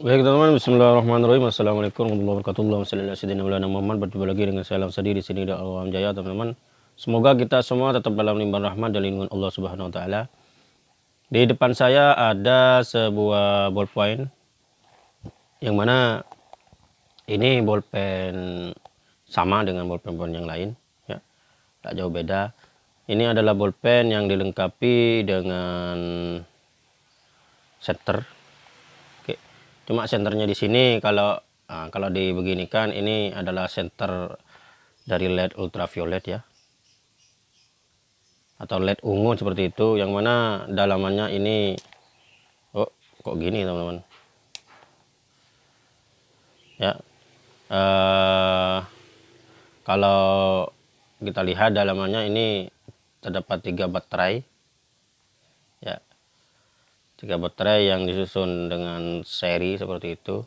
Baik teman-teman, Bismillahirrahmanirrahim. Assalamualaikum warahmatullahi wabarakatuh. Wassalamualaikum Muhammad. Berjumpa lagi dengan saya Alam di sini di Alam Jaya teman-teman. Semoga kita semua tetap dalam limpahan rahmat dan lindungan Allah Subhanahu Wa Taala. Di depan saya ada sebuah ballpoint yang mana ini bolpen sama dengan bolpen-bolpen yang lain, ya, tak jauh beda. Ini adalah bolpen yang dilengkapi dengan setter cuma senternya di sini kalau nah, kalau dibeginikan ini adalah center dari LED ultraviolet ya. Atau LED ungu seperti itu yang mana dalamannya ini oh kok gini teman-teman? Ya uh, kalau kita lihat dalamannya ini terdapat tiga baterai tiga baterai yang disusun dengan seri seperti itu.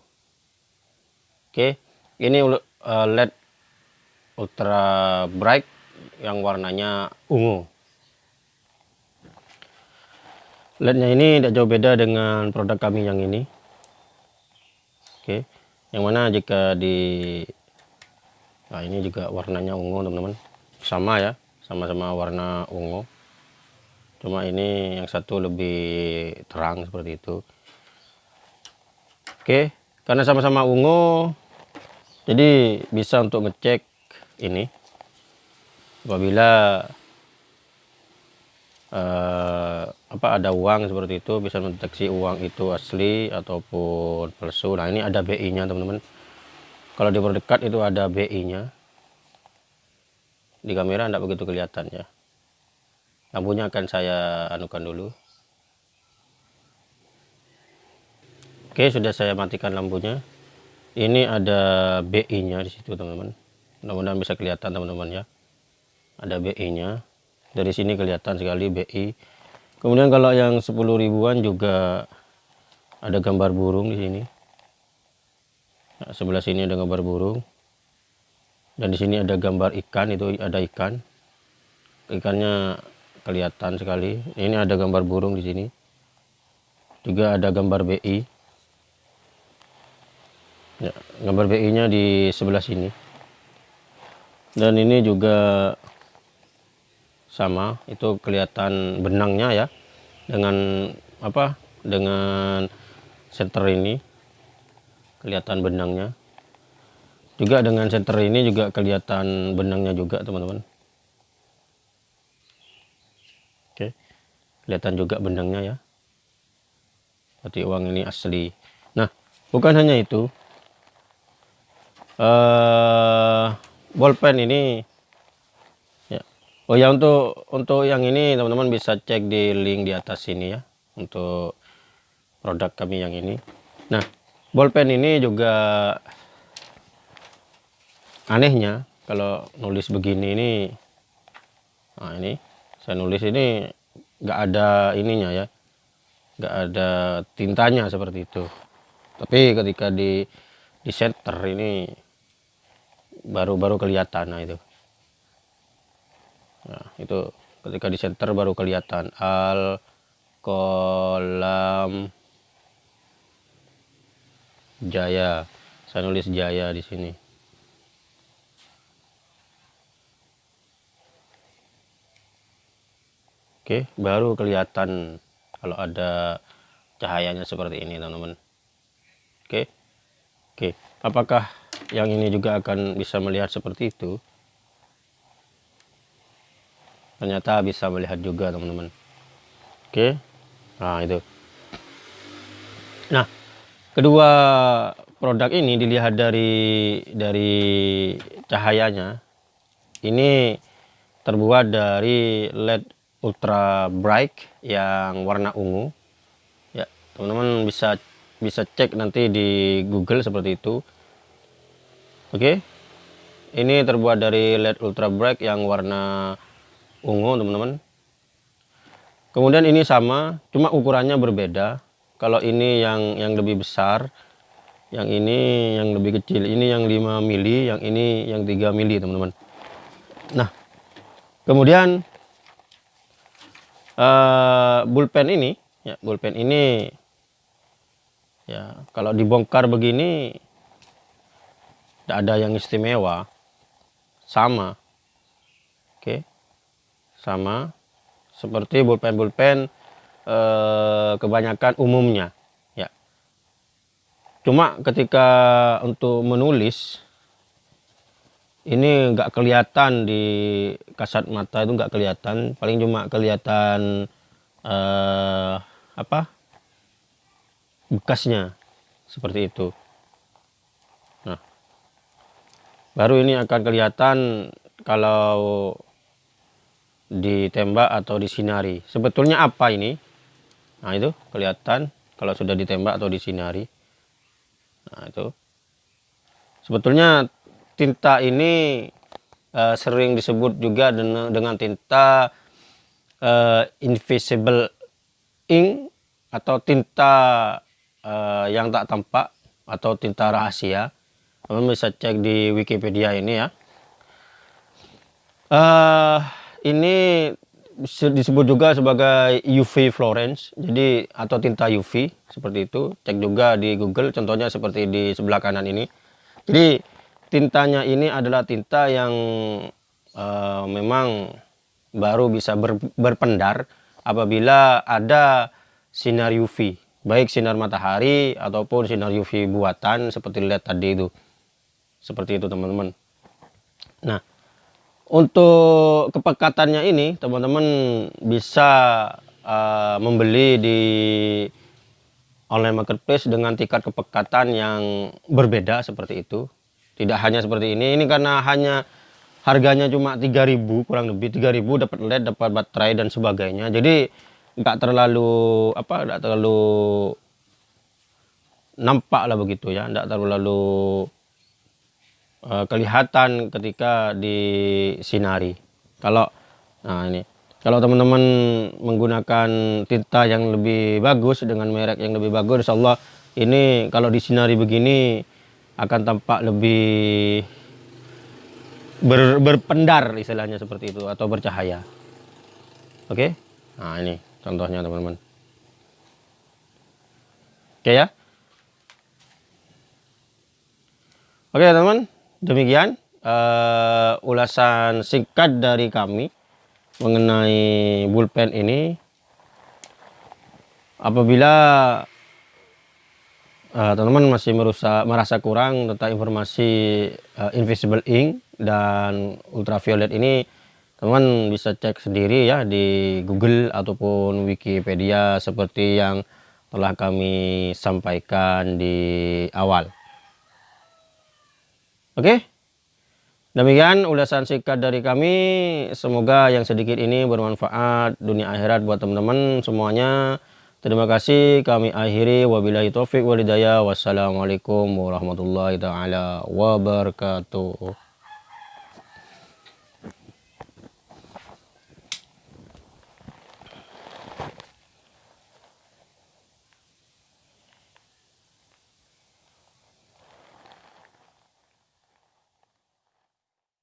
Oke ini uh, led ultra bright yang warnanya ungu. Lednya ini tidak jauh beda dengan produk kami yang ini. Oke yang mana jika di nah ini juga warnanya ungu teman-teman. Sama ya sama-sama warna ungu cuma ini yang satu lebih terang seperti itu. Oke karena sama-sama ungu jadi bisa untuk ngecek ini. Apabila uh, apa ada uang seperti itu bisa mendeteksi uang itu asli ataupun palsu. Nah ini ada BI nya teman-teman. Kalau di dekat itu ada BI nya di kamera tidak begitu kelihatan ya lampunya akan saya anukan dulu. Oke sudah saya matikan lampunya. Ini ada BI nya di situ teman-teman. Mudah-mudahan bisa kelihatan teman-teman ya. Ada BI nya dari sini kelihatan sekali BI kemudian kalau yang 10 ribuan juga ada gambar burung di sini. Nah, sebelah sini ada gambar burung. Dan di sini ada gambar ikan itu ada ikan. Ikannya kelihatan sekali. Ini ada gambar burung di sini. Juga ada gambar BI ya, gambar BI nya di sebelah sini. Dan ini juga sama. Itu kelihatan benangnya ya. Dengan apa? Dengan center ini. Kelihatan benangnya. Juga dengan center ini juga kelihatan benangnya juga teman-teman kelihatan juga benangnya ya. Berarti uang ini asli. Nah bukan hanya itu uh, bolpen ini ya. Oh ya untuk untuk yang ini teman-teman bisa cek di link di atas sini ya untuk produk kami yang ini. Nah bolpen ini juga anehnya kalau nulis begini ini nah ini saya nulis ini nggak ada ininya ya. Nggak ada tintanya seperti itu. Tapi ketika di di center ini baru-baru kelihatan nah itu. Nah itu ketika di center baru kelihatan. Al kolam jaya. Saya nulis jaya di sini Oke, baru kelihatan kalau ada cahayanya seperti ini, teman-teman. Oke. Oke, apakah yang ini juga akan bisa melihat seperti itu? Ternyata bisa melihat juga, teman-teman. Oke. Nah, itu. Nah, kedua produk ini dilihat dari dari cahayanya. Ini terbuat dari LED ultra bright yang warna ungu. Ya teman-teman bisa bisa cek nanti di Google seperti itu. Oke ini terbuat dari LED ultra bright yang warna ungu teman-teman. Kemudian ini sama cuma ukurannya berbeda. Kalau ini yang yang lebih besar yang ini yang lebih kecil ini yang 5 mili yang ini yang 3 mili teman-teman. Nah kemudian uh, bulpen ini ya bulpen ini. Ya kalau dibongkar begini tidak ada yang istimewa. Sama. Oke. Sama. Seperti pulpen-pulpen eh, kebanyakan umumnya. Ya. Cuma ketika untuk menulis ini nggak kelihatan di kasat mata itu nggak kelihatan. Paling cuma kelihatan eh, apa? Bekasnya. Seperti itu. Nah. Baru ini akan kelihatan kalau ditembak atau disinari. Sebetulnya apa ini? Nah itu kelihatan kalau sudah ditembak atau disinari. Nah itu. Sebetulnya tinta ini uh, sering disebut juga dengan, dengan tinta uh, invisible ink atau tinta uh, yang tak tampak atau tinta rahasia. Teman bisa cek di Wikipedia ini ya. Uh, ini disebut juga sebagai UV Florence jadi atau tinta UV seperti itu. Cek juga di Google contohnya seperti di sebelah kanan ini. Jadi tintanya ini adalah tinta yang uh, memang baru bisa ber, berpendar apabila ada sinar UV baik sinar matahari ataupun sinar UV buatan seperti lihat tadi itu. Seperti itu teman-teman. Nah untuk kepekatannya ini teman-teman bisa uh, membeli di online marketplace dengan tingkat kepekatan yang berbeda seperti itu tidak hanya seperti ini. Ini karena hanya harganya cuma 3000 kurang lebih 3000 dapat LED dapat baterai dan sebagainya. Jadi nggak terlalu apa nggak terlalu nampak lah begitu ya. Nggak terlalu lalu uh, kelihatan ketika di sinari kalau nah ini kalau teman-teman menggunakan tinta yang lebih bagus dengan merek yang lebih bagus Insya Allah ini kalau di sinari begini akan tampak lebih ber, berpendar istilahnya seperti itu atau bercahaya. Oke? Okay? nah ini contohnya teman-teman. Oke ya? Oke teman-teman. Demikian uh, ulasan singkat dari kami mengenai bullpen ini. Apabila teman-teman uh, masih merasa kurang tentang informasi uh, invisible ink dan ultraviolet ini teman bisa cek sendiri ya di Google ataupun Wikipedia seperti yang telah kami sampaikan di awal. Oke demikian ulasan singkat dari kami. Semoga yang sedikit ini bermanfaat dunia akhirat buat teman-teman semuanya terima kasih kami akhiri. Wabillahi taufik walidaya wassalamualaikum warahmatullahi taala wabarakatuh